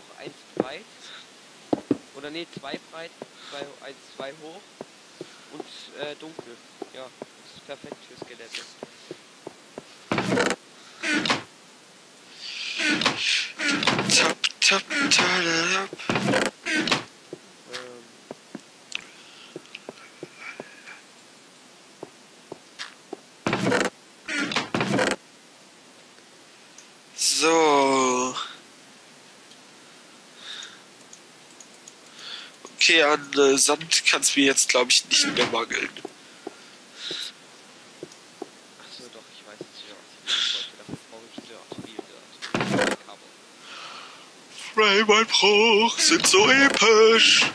hoch, eins breit. Oder nee, zwei breit, zwei, eins, zwei hoch und äh, dunkel. Ja, das ist perfekt für Skelette. Tap, tap, tadadap. Ähm, So. An äh, Sand kann es mir jetzt, glaube ich, nicht mehr mangeln. achso, doch, ich weiß wieder, was ich wollte. Dafür brauche ich Dirt, viel Dirt. Cover. Raymond-Bruch sind so episch.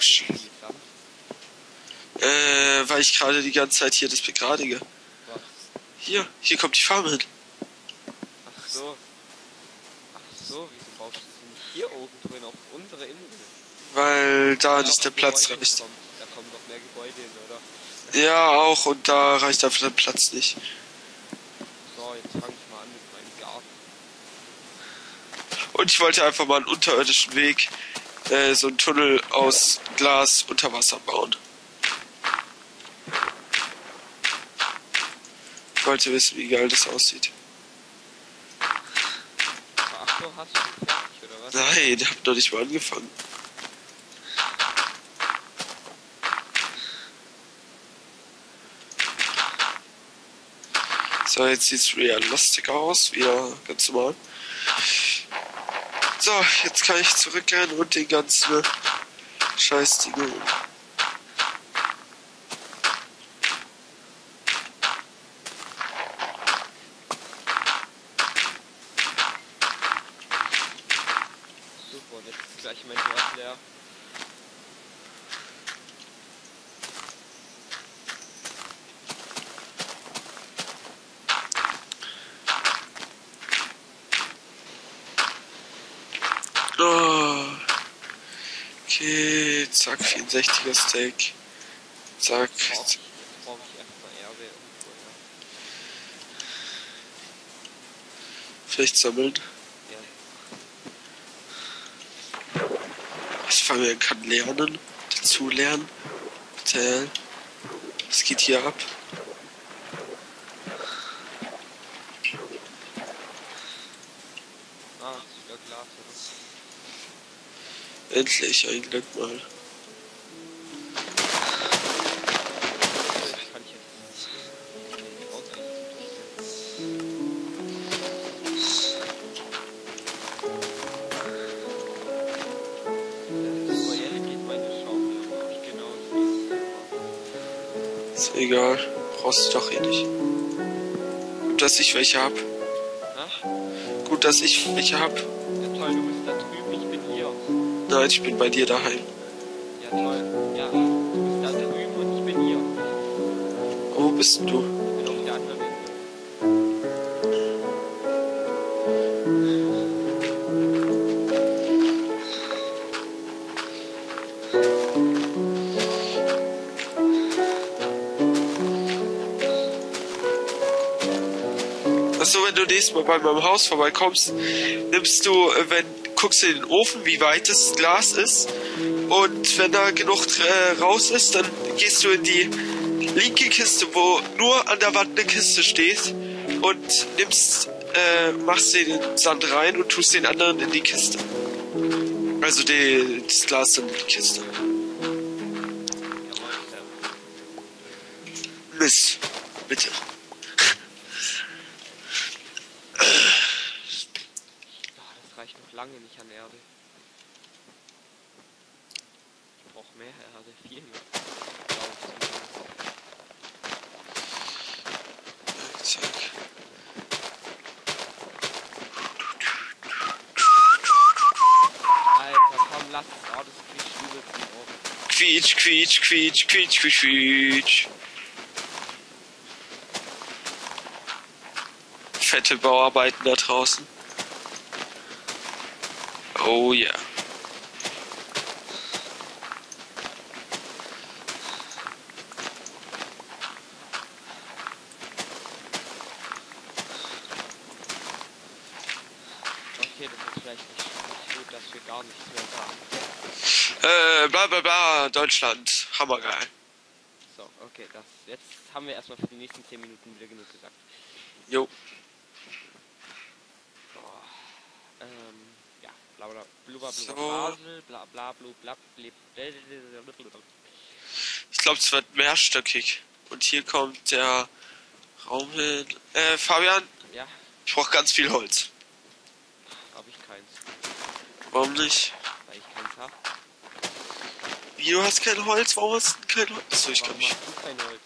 Epische Schlacht! Äh, weil ich gerade die ganze Zeit hier das begradige. Was? Hier, hier kommt die Farm hin. Ach so. Ach so, wieso baust du sie nicht hier oben drin auf unsere Insel? Da nicht auf der Platz Gebäude reicht. kommt. Da kommen doch mehr Gebäude hin, oder? Ja, auch. Und da reicht einfach der Platz nicht. So, jetzt fange ich mal an mit meinem Garten. Und ich wollte einfach mal einen unterirdischen Weg, äh, so einen Tunnel aus Glas unter Wasser bauen. Ich wollte wissen, wie geil das aussieht. Ach hast du fertig, oder was? Nein, hab noch nicht mal angefangen. So, jetzt sieht's realistisch aus, wieder ganz normal. So, jetzt kann ich zurückgehen und den ganzen Scheißdinge. Super, und jetzt ist gleich mein Dorf leer. Oh. Okay, zack, 64er Steak. Zack. Brauch ich, jetzt brauche ich erstmal Erbe irgendwo, Vielleicht sammeln. ja. Was man kann lernen, dazu lernen. Tell. Was geht hier ab? Ah, oder? Endlich ein Glück mal. Egal. Brauchst du doch eh nicht. Gut, dass ich welche hab. Na? Gut, dass ich welche hab. Ja toll, du bist da drüben, ich bin hier. Nein, ich bin bei dir daheim. Ja toll. Ja, du bist da drüben und ich bin hier. Wo bist du? Du nächstes Mal bei meinem Haus vorbeikommst, nimmst du, äh, wenn, guckst du in den Ofen, wie weit das Glas ist. Und wenn da genug äh, raus ist, dann gehst du in die linke Kiste, wo nur an der Wand eine Kiste steht. Und nimmst, äh, machst den Sand rein und tust den anderen in die Kiste. Also die, das Glas dann in die Kiste. Reicht noch lange nicht an Erde. Ich brauche mehr Erde, viel mehr. Zack. Alter, komm, lass. Oh, das kriegt übelst. Quietsch, quietsch, quietsch, quietsch, quietsch, quietsch. Fette Bauarbeiten da draußen. Oh. Yeah. Okay, das ist vielleicht nicht gut, dass wir gar nichts mehr sagen. Äh, bla bla bla, Deutschland. Hammergeil. So, okay, das, jetzt haben wir erstmal für die nächsten 10 Minuten wieder genug gesagt. Jo. Bla bla blubber So. blubber Basel, bla bla bla blib, blablabla. Ich glaube, es wird mehrstöckig. Und hier kommt der Raum hin. Äh, Fabian, Ja, ich brauche ganz viel Holz. habe ich keins, Warum nicht? weil ich keins hab. Wie, du hast kein Holz? Warum hast du kein Holz? Achso, ich glaube, ich, kein Holz?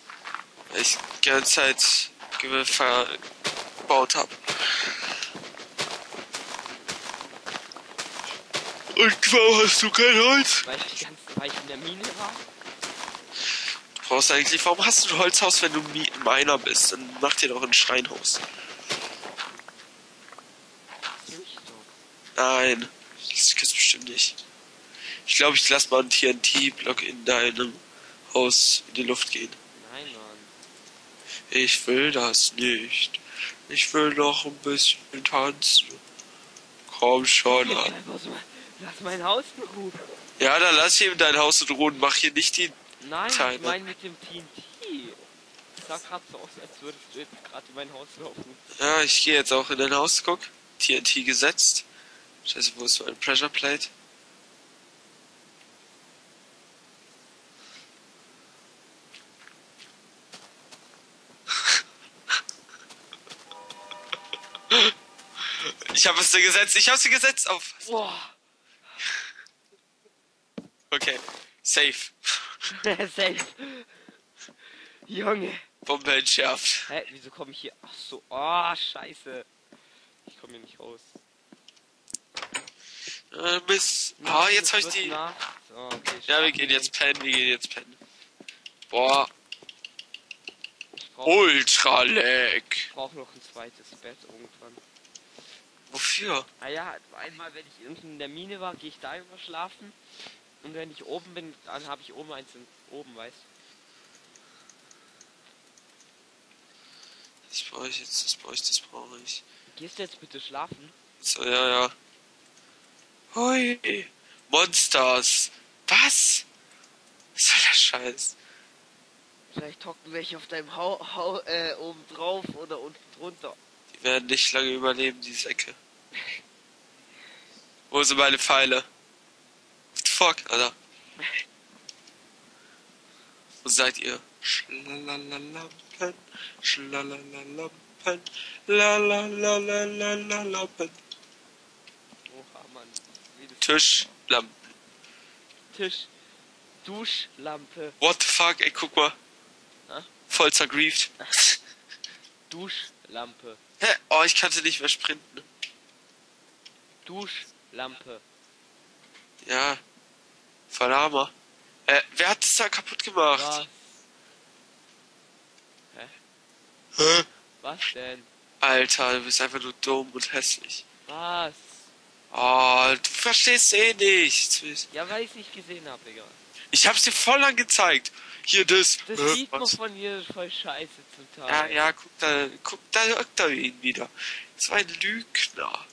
weil ich die ganze Zeit ge- verbaut habe. Und warum hast du kein Holz? Weil ich die ganze weil ich in der Mine war? Du brauchst eigentlich, warum hast du ein Holzhaus, wenn du Mi- Miner bist? Dann mach dir doch ein Steinhaus. So. Nein, das gibt's bestimmt nicht. Ich glaube, ich lasse mal einen TNT-Block in deinem Haus in die Luft gehen. Nein, Mann. Ich will das nicht. Ich will noch ein bisschen tanzen. Komm schon an. Lass, mein Haus in Ruhe. Ja, dann lass hier dein Haus in Ruhe und mach hier nicht die. Nein, Teile. ich meine mit dem TNT. Sah gerade so aus, als würdest du jetzt gerade in mein Haus laufen. Ja, ich gehe jetzt auch in dein Haus, guck. TNT gesetzt. Scheiße, wo ist mein Pressure Plate? Ich habe es dir gesetzt, ich habe sie gesetzt auf. Boah. Okay, safe. Safe. Junge. Bombe entschärft. Hä, wieso komme ich hier? Ach so, oh, scheiße. Ich komme hier nicht raus. Äh, bis. Ah, jetzt habe ich die. So, okay, Ja, wir gehen jetzt pennen, wir gehen jetzt pennen. Boah, Ich brauche ultra leck. brauch noch ein zweites Bett irgendwann. Wofür? Ah ja, einmal, wenn ich unten in der Mine war, gehe ich da immer schlafen. Und wenn ich oben bin, dann habe ich oben eins in, oben, weißt Das brauche ich jetzt, das brauche ich, das brauche ich. Gehst du jetzt bitte schlafen? So, ja, ja. Hui. Monsters. Was? Was soll der Scheiß? Vielleicht hocken welche auf deinem Hau, Hau äh, oben drauf oder unten drunter. Die werden nicht lange überleben, die Säcke. Wo sind meine Pfeile? Fuck, Alter? Wo seid ihr? Schlalalampen, schlalalampen, lalalalampen. Oha, Mann. Tischlampen. Tisch. Duschlampe. What the fuck, ey, guck mal. Hä? Voll zergrieft. Duschlampe. Hä? Oh, ich kannte nicht mehr sprinten. Duschlampe. Ja. Hammer. Äh, wer hat das da kaputt gemacht? Was? Hä? Hä? Was denn? Alter, du bist einfach nur dumm und hässlich. Was? Oh, du verstehst eh nichts. Ja, weil ich es nicht gesehen habe, egal. Ich hab's dir voll lang gezeigt. Hier das. Das Hä, sieht man von hier voll scheiße zum Ja, Teil. ja, guck da, guck da, guck da ihn wieder. Ein Lügner.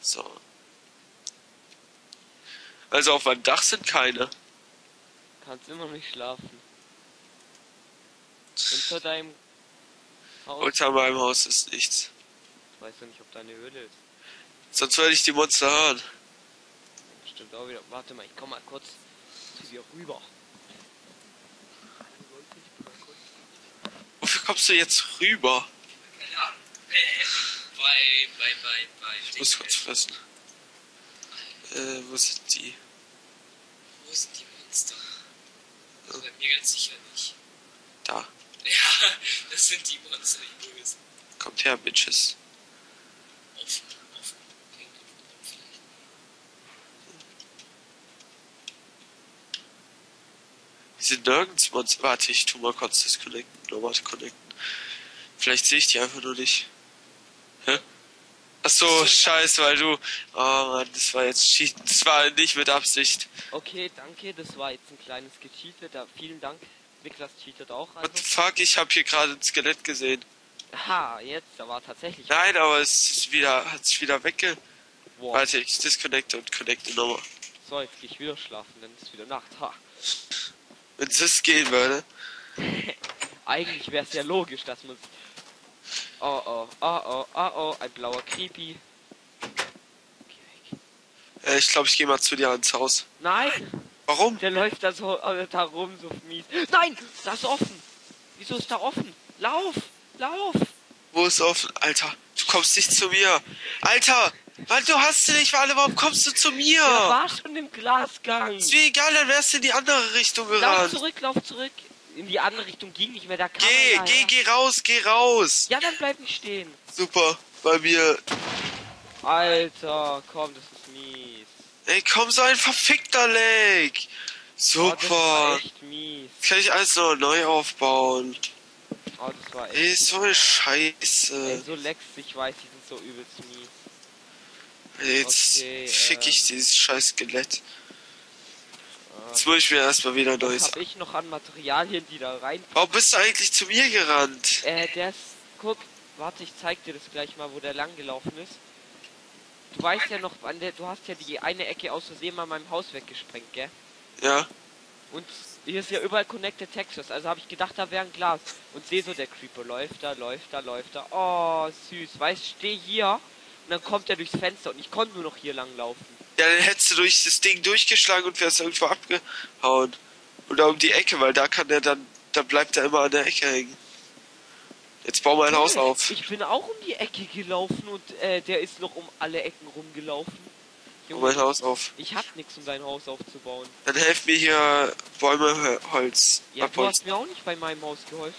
So. Also auf meinem Dach sind keine. Kannst immer nicht schlafen. Unter deinem Haus. Unter meinem Haus ist nichts. Ich weiß ja nicht, ob deine Höhle ist. Sonst würde ich die Monster hören. Stimmt auch wieder. Warte mal, ich komm mal kurz zu dir rüber. Wofür kommst du jetzt rüber? Ja, äh, bei, bei, bei, bei. Ich muss kurz fressen. Äh, wo sind die? Wo sind die Monster? Also bei mir ganz sicher nicht. Da. Ja, das sind die Monster, die bösen. Kommt her, Bitches. Offen, offen. Die sind nirgends Monster. Warte, ich tu mal kurz disconnecten. Nochmal connecten. Vielleicht sehe ich die einfach nur nicht. Hä? Ach so, scheiße, weil du. Oh Mann, das war jetzt Cheat. Das war nicht mit Absicht. Okay, danke. Das war jetzt ein kleines Gecheatet. Vielen Dank. Niklas cheatet auch. What the Also. fuck, ich habe hier gerade ein Skelett gesehen. Ha, jetzt. Da war tatsächlich. Nein, aber es ist wieder, hat sich wieder wegge. Boah. Warte, ich disconnecte und connecte nochmal. So, jetzt gehe ich wieder schlafen, dann ist wieder Nacht. Ha. Wenn es gehen würde. Eigentlich wäre es ja logisch, dass man. Oh oh, oh oh, oh oh, ein blauer Creepy. Äh, ich glaube, ich gehe mal zu dir ans Haus. Nein! Warum? Der läuft da so äh, da rum, so mies. Nein! Das ist offen! Wieso ist da offen? Lauf! Lauf! Wo ist offen? Alter, du kommst nicht zu mir. Alter, Mann, du hast sie nicht, Warte, warum kommst du zu mir? Der war schon im Glasgang. Ist mir egal, dann wärst du in die andere Richtung Lauf gerannt. zurück, lauf zurück. In die andere Richtung ging nicht mehr, da kam Geh, einer, geh, ja. geh raus, geh raus. Ja, dann bleib nicht stehen. Super, bei mir. Alter, komm, das ist mies. Ey, komm, so ein verfickter Leg. Oh, Super. echt mies. Jetzt kann ich alles noch neu aufbauen. Oh, das war echt. Ey, so eine Ey, Scheiße. so Lex, ich weiß, die sind so übelst mies. Ey, Jetzt okay, fick ich ähm. dieses scheiß Skelett. Jetzt muss ich mir erstmal wieder Was neues. hab ich noch an Materialien, die da rein. Warum bist du eigentlich zu mir gerannt? Äh, der ist. Guck, warte, ich zeig dir das gleich mal, wo der lang gelaufen ist. Du weißt ja noch, an der, du hast ja die eine Ecke aus Versehen mal meinem Haus weggesprengt, gell? Ja. Und hier ist ja überall Connected Textures, also habe ich gedacht, da wäre ein Glas. Und sehe so, der Creeper läuft da, läuft da, läuft da. Oh, süß. Weißt, steh hier und dann kommt er durchs Fenster und ich konnte nur noch hier lang laufen. Ja, dann hättest du durch das Ding durchgeschlagen und wärst irgendwo abgehauen. Oder um die Ecke, weil da kann der dann, da bleibt er immer an der Ecke hängen. Jetzt bau ein Haus auf. Ich bin auch um die Ecke gelaufen und äh, der ist noch um alle Ecken rumgelaufen. Bau mal ein Haus auf. ich hab nix, um dein Haus aufzubauen. Dann helf mir hier Bäume, Holz. Ja, du hast mir auch nicht bei meinem Haus geholfen.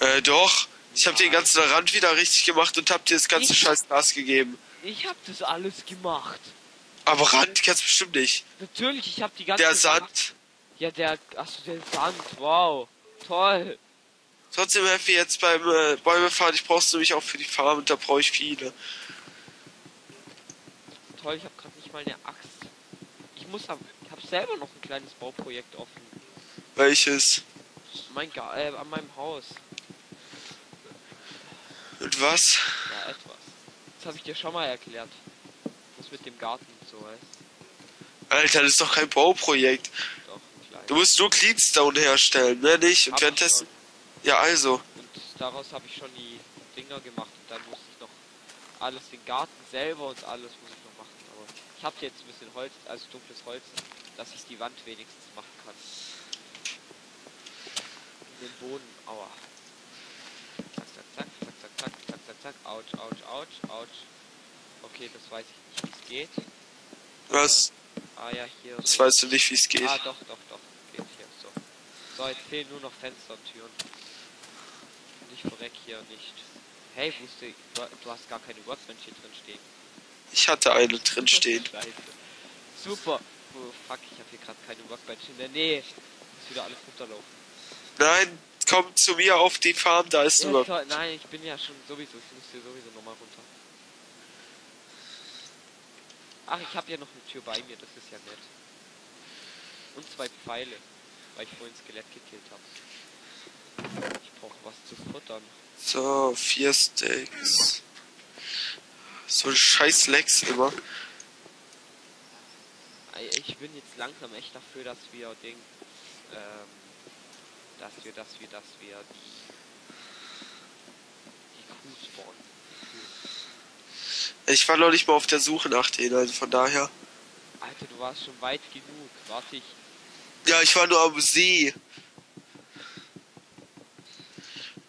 Äh, doch. Ich hab den Nein. ganzen Rand wieder richtig gemacht und hab dir das ganze Ich- scheiß Glas gegeben. Ich hab das alles gemacht. Aber Rand kannst bestimmt nicht. Natürlich, ich hab die ganze Der Sand. Ja, der. Achso, der Sand. Wow. Toll. Trotzdem helf mir jetzt beim äh, Bäume fahren. Ich brauch's nämlich auch für die Farm und da brauche ich viele. Toll, ich habe gerade nicht mal eine Axt. Ich muss am, ich habe selber noch ein kleines Bauprojekt offen. Welches? Mein Ga äh, an meinem Haus. Und was? Ja, etwas. Das habe ich dir schon mal erklärt. Das mit dem Garten sowas. Alter, das ist doch kein Bauprojekt. Du musst nur Cleanstone herstellen, ne, nicht? Und hab währenddessen... Ja, also. Und daraus habe ich schon die Dinger gemacht und dann muss ich noch alles, den Garten selber und alles muss ich noch machen. Aber ich habe jetzt ein bisschen Holz, also dunkles Holz, dass ich die Wand wenigstens machen kann. In den Boden, aua. Zack, zack, zack, zack, zack, zack, zack, zack, ouch, ouch, ouch, ouch. Okay, das weiß ich nicht, wie es geht. Was? Ah ja, hier. Das so. weißt du nicht, wie es geht. Ah, doch, doch, doch. Geht hier. So. So, jetzt fehlen nur noch Fenster und Türen. Und ich verreck hier nicht. Hey, wusste du, du hast gar keine Workbench hier drin stehen. Ich hatte eine drin stehen. Super. Oh, fuck, ich habe hier gerade keine Workbench in der Nähe. Muss wieder alles runterlaufen. Nein, komm zu mir auf die Farm, da ist Ja, nur. Nein, ich bin ja schon sowieso. Ich muss hier sowieso nochmal runter. Ach, ich habe ja noch eine Tür bei mir. Das ist ja nett. Und zwei Pfeile. Weil ich vorhin Skelett gekillt habe. Ich brauche was zu futtern. So, vier Steaks. So ein scheiß Lex immer. Ich bin jetzt langsam echt dafür, dass wir den, ähm, dass wir, dass wir, dass wir die Ich war noch nicht mal auf der Suche nach denen, also von daher. Alter, du warst schon weit genug. Warte ich. Ja, ich war nur am See.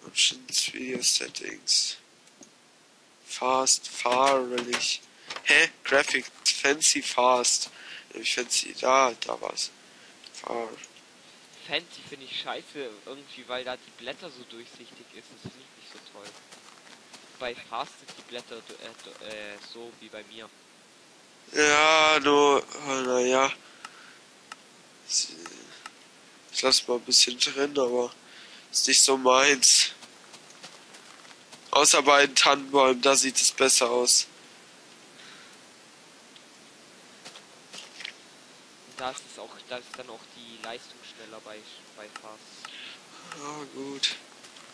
Options, Video Settings. Fast, fahrlich. Hä? Graphic, fancy, fast. Ich fancy, da, da war's. Far. Fancy finde ich scheiße irgendwie, weil da die Blätter so durchsichtig ist. Das finde ich nicht so toll. Bei Fast sind die Blätter äh, äh, so wie bei mir. Ja, nur, oh, naja. Ich lass mal ein bisschen drin, aber ist nicht so meins. Außer bei den Tannenbäumen, da sieht es besser aus. Da ist es auch, da ist dann auch die Leistung schneller bei bei Fast. Ja, gut.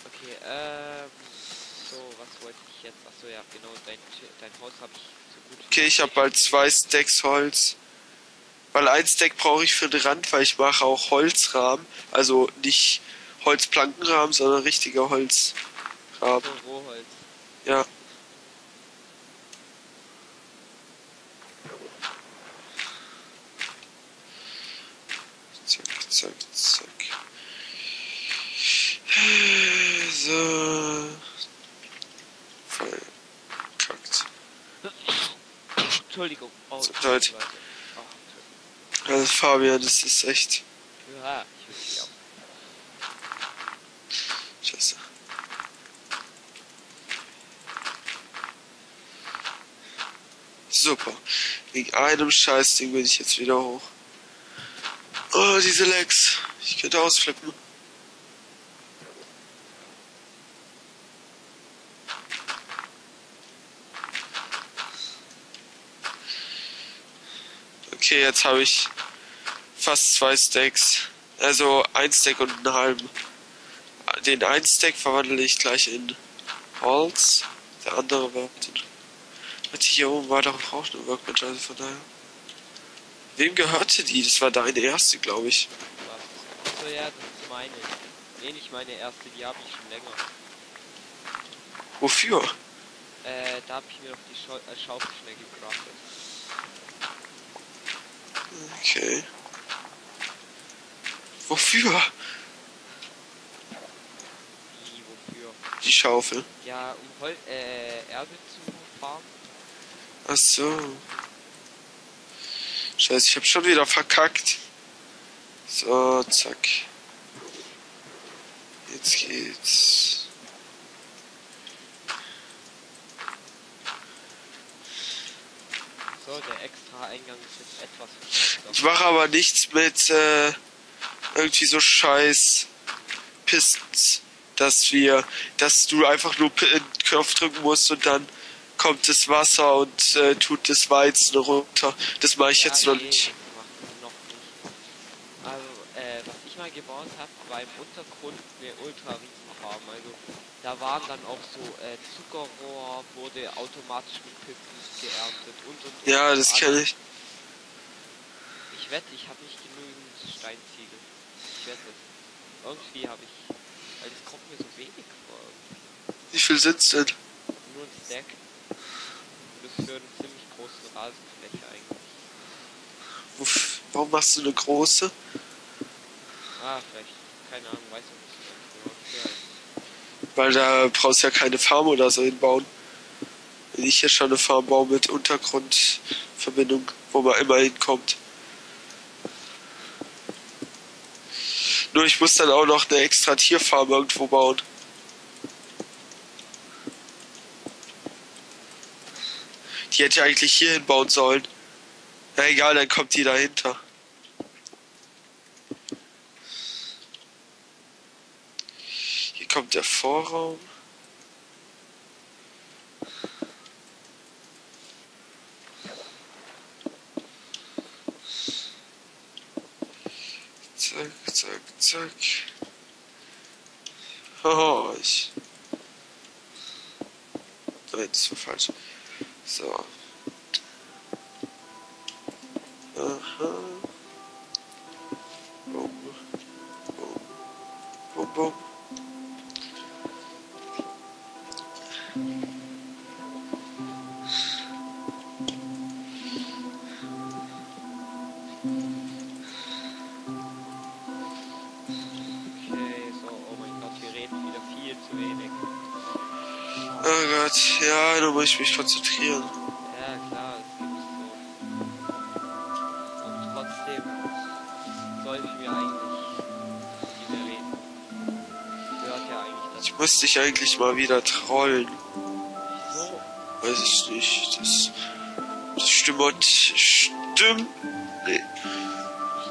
Okay, ähm. So, was wollte ich jetzt? Achso, ja, genau, dein, dein Haus habe ich so gut. Okay, ich habe bald zwei Stacks Holz. Weil ein Stack brauche ich für den Rand, weil ich mache auch Holzrahmen. Also nicht Holzplankenrahmen, sondern richtiger Holzrahmen. So Rohholz. Ja. Zack, zack, zack. So. Verkackt. Entschuldigung. Oh, tut mir leid. Oh, Also Fabian, das ist echt ja, ich auch. scheiße. Super. Wegen einem Scheißding bin ich jetzt wieder hoch. Oh, diese Legs. Ich könnte ausflippen. Okay, jetzt habe ich fast zwei Stacks. Also ein Stack und einen halben. Den einen Stack verwandle ich gleich in Holz. Der andere wird. Warte, hier oben war doch auch eine Workbench, also von daher. Wem gehörte die? Das war deine erste, glaube ich. Achso, ja, das ist meine. Nee, nicht meine erste, die habe ich schon länger. Wofür? Äh, da habe ich mir noch die Schau äh, Schaufel schnell gecraftet. Okay. Wofür? Wie, wofür? Die Schaufel. Ja, um Hol äh, Erde zu farmen. Ach so. Scheiße, ich hab schon wieder verkackt. So, zack. Jetzt geht's. Der extra Eingang ist jetzt etwas. Ich mache aber nichts mit äh, irgendwie so scheiß Pistons, dass wir, dass du einfach nur einen Knopf drücken musst und dann kommt das Wasser und äh, tut das Weizen runter. Das mache ich Ja, jetzt noch nee, nicht. das macht noch nicht. Also, äh, was ich mal gebaut habe, war im Untergrund eine ultra Riesenfarm. Also, da waren dann auch so äh, Zuckerrohr, wurde automatisch mit Pistons geerntet und und und. Ja, und das kenne ich. Ich wette, ich habe nicht genügend Steinziegel. Ich wette es. Irgendwie habe ich. Weil das kommt mir so wenig vor. Wie viel sind's denn? Nur ein Stack. Und das für eine ziemlich große Rasenfläche eigentlich. Wuff, Warum machst du eine große? Ah, vielleicht. Keine Ahnung, weiß ich nicht. so ganz genau. Ja. Weil da brauchst du ja keine Farm oder so hinbauen. Wenn ich hier schon eine Farm baue mit Untergrundverbindung, wo man immer hinkommt. Nur ich muss dann auch noch eine extra Tierfarm irgendwo bauen. Die hätte ich eigentlich hier hinbauen sollen. Na egal, dann kommt die dahinter. Hier kommt der Vorraum. Zack, zack, zack. Oh, ich. Nein, das war falsch. So. Aha. Boom. Boom. Boom, boom. Ich mich konzentrieren. Ja, klar, es gibt so. Und trotzdem sollten wir eigentlich viel mehr reden. Gehört ja eigentlich dazu. Ich muss dich eigentlich mal wieder trollen. Wieso? Weiß ich nicht. Das, das stimmt. Stimmt. Nee.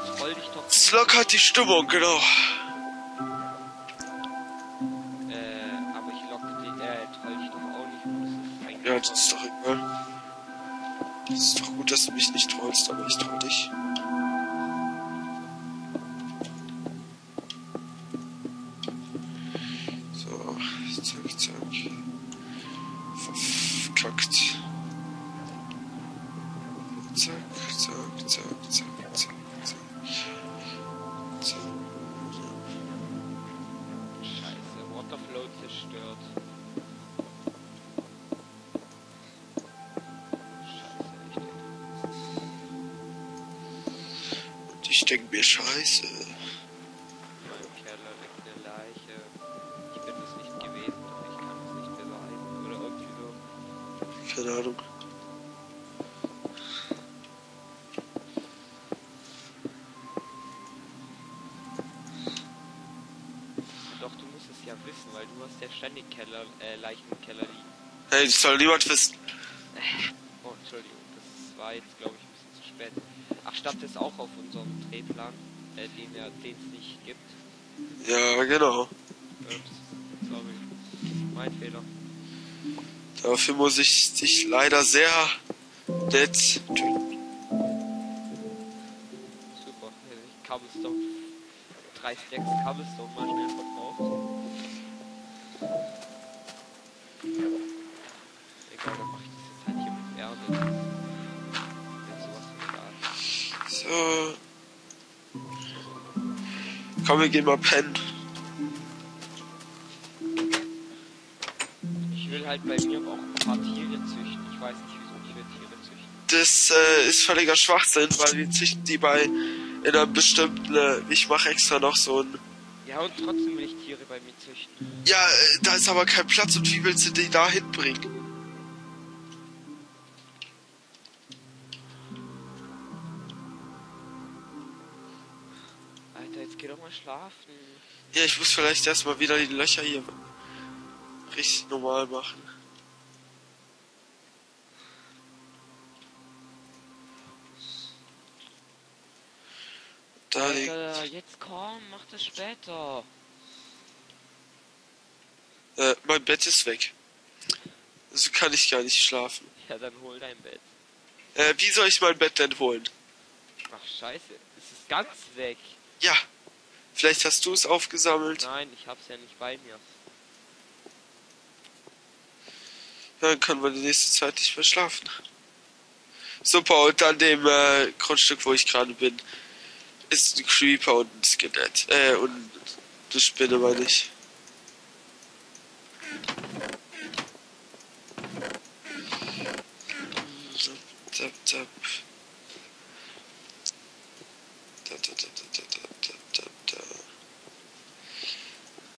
Ich troll dich doch. Das lockert die Stimmung, genau. Gott, ist doch egal. Es ist doch gut, dass du mich nicht trollst, aber ich troll dich. So, zack, zack. Verkackt. Zack, zack, zack, zack, zack, zack. zack. Scheiße, Waterflow zerstört. Ich kann es nicht beweisen. Oder irgendwie so. Keine Ahnung. Doch, du musst es ja wissen, weil du hast ja ständig Keller, äh, Leichen im Keller liegen. Hey, das soll niemand wissen. Oh, Entschuldigung, das war jetzt, glaube ich, spät. Ach, stand das auch auf unserem Drehplan, äh, den ja, es nicht gibt. Ja, genau. Ups, sorry. Mein Fehler. Dafür muss ich dich leider sehr nett töten. Super. Ich Cobblestone. Drei Stacks Cobblestone mal schnell verkauft. Komm, wir gehen mal pennen. Ich will halt bei mir auch ein paar Tiere züchten. Ich weiß nicht, wieso ich will Tiere züchten. Das äh, ist völliger Schwachsinn, weil wir züchten die bei in einer bestimmten. Äh, ich mache extra noch so ein. Ja, und trotzdem will ich Tiere bei mir züchten. Ja, äh, da ist aber kein Platz und wie willst du die da hinbringen? Geh doch mal schlafen. Ja, ich muss vielleicht erstmal wieder die Löcher hier richtig normal machen. Da. Alter, jetzt komm, mach das später. Äh, mein Bett ist weg. Also kann ich gar nicht schlafen. Ja, dann hol dein Bett. Äh, wie soll ich mein Bett denn holen? Ach, scheiße. Es ist ganz weg. Ja. Vielleicht hast du es aufgesammelt. Nein, ich hab's ja nicht bei mir. Dann können wir die nächste Zeit nicht mehr schlafen. Super, und an dem äh, Grundstück, wo ich gerade bin, ist ein Creeper und ein Skelett. Äh, und eine Spinne, meine ich. Zap, zap, zap.